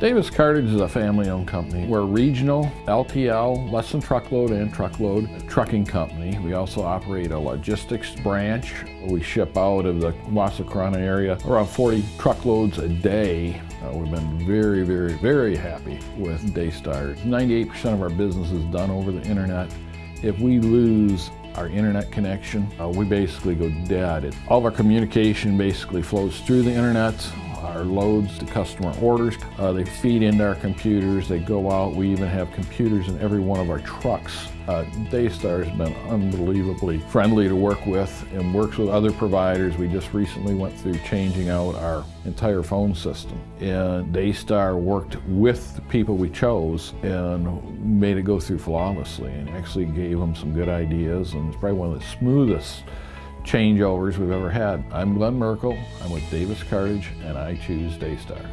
Davis Cartage is a family-owned company. We're a regional LTL, less than truckload and truckload trucking company. We also operate a logistics branch. We ship out of the Wasacrana area around 40 truckloads a day. Uh, we've been very, very, very happy with Daystar. 98% of our business is done over the internet. If we lose our internet connection, uh, we basically go dead. all of our communication basically flows through the internet our loads to customer orders. Uh, they feed into our computers, they go out. We even have computers in every one of our trucks. Uh, Daystar has been unbelievably friendly to work with and works with other providers. We just recently went through changing out our entire phone system. And Daystar worked with the people we chose and made it go through flawlessly and actually gave them some good ideas and it's probably one of the smoothest changeovers we've ever had. I'm Glenn Merkel, I'm with Davis Cartage, and I choose Daystar.